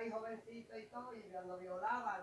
ahí jovencito y todo, y cuando violaban,